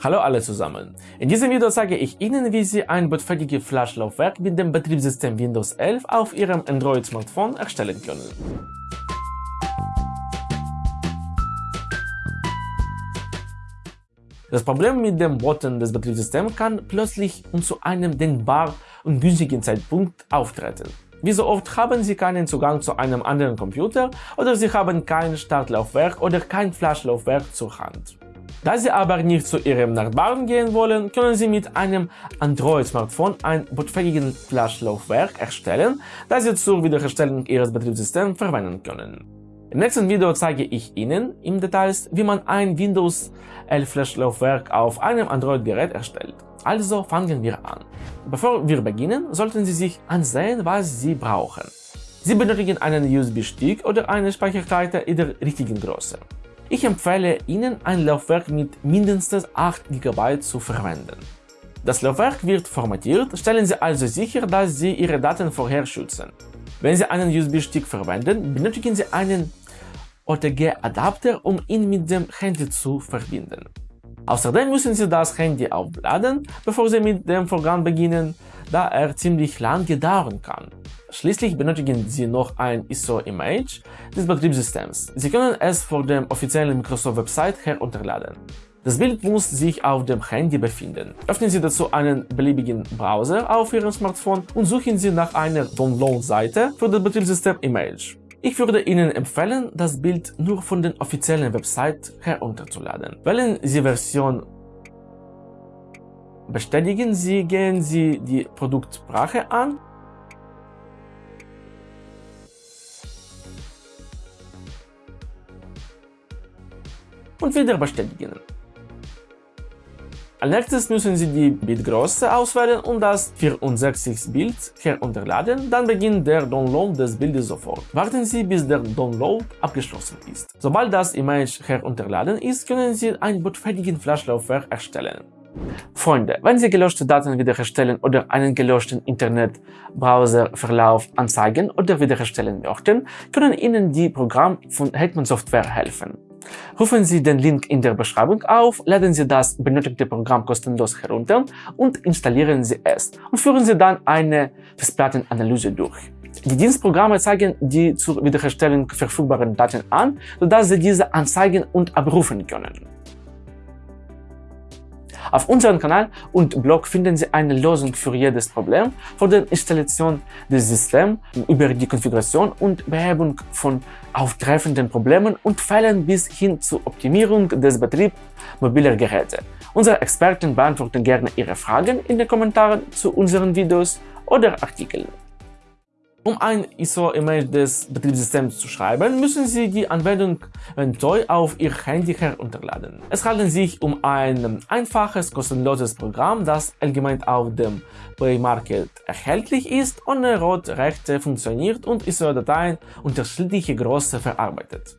Hallo alle zusammen. In diesem Video zeige ich Ihnen, wie Sie ein bootfähiges Flash-Laufwerk mit dem Betriebssystem Windows 11 auf Ihrem Android-Smartphone erstellen können. Das Problem mit dem Booten des Betriebssystems kann plötzlich und zu einem denkbar ungünstigen Zeitpunkt auftreten. Wie so oft haben Sie keinen Zugang zu einem anderen Computer oder Sie haben kein Startlaufwerk oder kein Flash-Laufwerk zur Hand. Da Sie aber nicht zu Ihrem Nachbarn gehen wollen, können Sie mit einem Android-Smartphone ein bootfähiges Flash-Laufwerk erstellen, das Sie zur Wiederherstellung Ihres Betriebssystems verwenden können. Im nächsten Video zeige ich Ihnen im Details, wie man ein Windows 11 Flash-Laufwerk auf einem Android-Gerät erstellt. Also fangen wir an. Bevor wir beginnen, sollten Sie sich ansehen, was Sie brauchen. Sie benötigen einen USB-Stick oder eine Speicherkarte in der richtigen Größe. Ich empfehle Ihnen, ein Laufwerk mit mindestens 8 GB zu verwenden. Das Laufwerk wird formatiert, stellen Sie also sicher, dass Sie Ihre Daten vorher schützen. Wenn Sie einen USB-Stick verwenden, benötigen Sie einen OTG-Adapter, um ihn mit dem Handy zu verbinden. Außerdem müssen Sie das Handy aufladen, bevor Sie mit dem Vorgang beginnen, da er ziemlich lange dauern kann. Schließlich benötigen Sie noch ein ISO-Image des Betriebssystems. Sie können es von der offiziellen Microsoft-Website herunterladen. Das Bild muss sich auf dem Handy befinden. Öffnen Sie dazu einen beliebigen Browser auf Ihrem Smartphone und suchen Sie nach einer Download-Seite für das Betriebssystem-Image. Ich würde Ihnen empfehlen, das Bild nur von der offiziellen Website herunterzuladen. Wählen Sie Version Bestätigen Sie, gehen Sie die Produktsprache an und wieder bestätigen. Als nächstes müssen Sie die Bildgröße auswählen und das 64-Bild herunterladen, dann beginnt der Download des Bildes sofort. Warten Sie, bis der Download abgeschlossen ist. Sobald das Image herunterladen ist, können Sie ein bootfähiges Flashlaufwerk erstellen. Freunde, wenn Sie gelöschte Daten wiederherstellen oder einen gelöschten Internetbrowserverlauf anzeigen oder wiederherstellen möchten, können Ihnen die Programme von Hetman Software helfen. Rufen Sie den Link in der Beschreibung auf, laden Sie das benötigte Programm kostenlos herunter und installieren Sie es und führen Sie dann eine Festplattenanalyse durch. Die Dienstprogramme zeigen die zur Wiederherstellung verfügbaren Daten an, sodass Sie diese anzeigen und abrufen können. Auf unserem Kanal und Blog finden Sie eine Lösung für jedes Problem, von der Installation des Systems über die Konfiguration und Behebung von auftreffenden Problemen und Fällen bis hin zur Optimierung des Betriebs mobiler Geräte. Unsere Experten beantworten gerne Ihre Fragen in den Kommentaren zu unseren Videos oder Artikeln. Um ein ISO-Image des Betriebssystems zu schreiben, müssen Sie die Anwendung Ventoy auf Ihr Handy herunterladen. Es handelt sich um ein einfaches, kostenloses Programm, das allgemein auf dem Play Market erhältlich ist, ohne Rot-Rechte funktioniert und ISO-Dateien unterschiedliche Größe verarbeitet.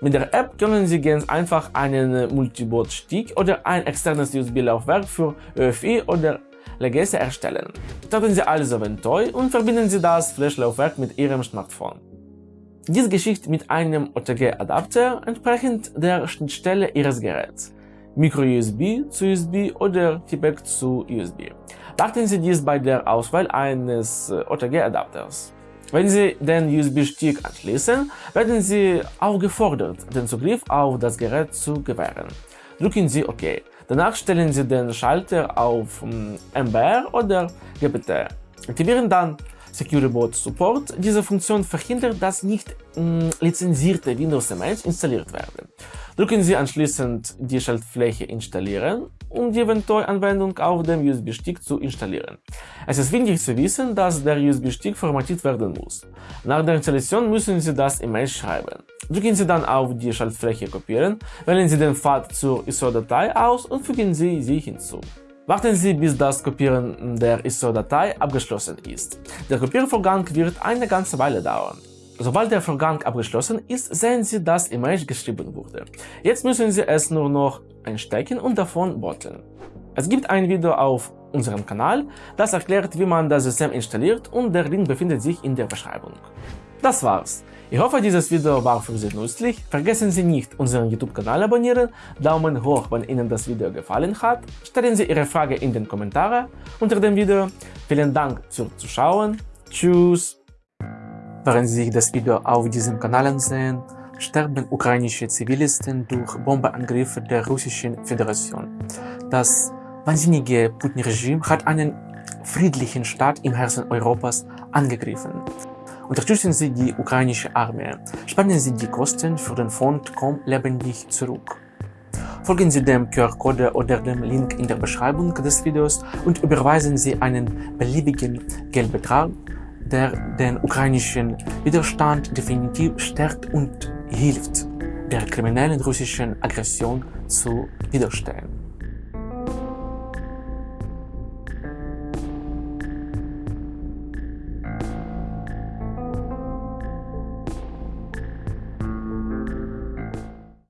Mit der App können Sie ganz einfach einen Multiboot-Stick oder ein externes USB-Laufwerk für ÖFI oder Legacy erstellen. Starten Sie also Ventoy und verbinden Sie das Flash-Laufwerk mit Ihrem Smartphone. Dies geschieht mit einem OTG-Adapter entsprechend der Schnittstelle Ihres Geräts. Micro-USB zu USB oder Typec zu USB. Beachten Sie dies bei der Auswahl eines OTG-Adapters. Wenn Sie den USB-Stick anschließen, werden Sie aufgefordert, den Zugriff auf das Gerät zu gewähren. Drücken Sie OK. Danach stellen Sie den Schalter auf MBR hm, oder GPT. Aktivieren dann Secure Boot Support. Diese Funktion verhindert, dass nicht mh, lizenzierte Windows-Images installiert werden. Drücken Sie anschließend die Schaltfläche Installieren, um die Ventoy-Anwendung auf dem USB-Stick zu installieren. Es ist wichtig zu wissen, dass der USB-Stick formatiert werden muss. Nach der Installation müssen Sie das Image schreiben. Drücken Sie dann auf die Schaltfläche Kopieren, wählen Sie den Pfad zur ISO-Datei aus und fügen Sie sie hinzu. Warten Sie, bis das Kopieren der ISO-Datei abgeschlossen ist. Der Kopiervorgang wird eine ganze Weile dauern. Sobald der Vorgang abgeschlossen ist, sehen Sie, dass Image geschrieben wurde. Jetzt müssen Sie es nur noch einstecken und davon booten. Es gibt ein Video auf unserem Kanal, das erklärt, wie man das System installiert und der Link befindet sich in der Beschreibung. Das war's. Ich hoffe, dieses Video war für Sie nützlich. Vergessen Sie nicht, unseren YouTube-Kanal abonnieren, Daumen hoch, wenn Ihnen das Video gefallen hat, stellen Sie Ihre Frage in den Kommentaren unter dem Video. Vielen Dank fürs Zuschauen. Tschüss! Während Sie sich das Video auf diesem Kanal ansehen, sterben ukrainische Zivilisten durch Bombeangriffe der Russischen Föderation. Das wahnsinnige Putin-Regime hat einen friedlichen Staat im Herzen Europas angegriffen. Unterstützen Sie die ukrainische Armee. Spannen Sie die Kosten für den Fond Komm lebendig zurück. Folgen Sie dem QR-Code oder dem Link in der Beschreibung des Videos und überweisen Sie einen beliebigen Geldbetrag, der den ukrainischen Widerstand definitiv stärkt und hilft, der kriminellen russischen Aggression zu widerstehen.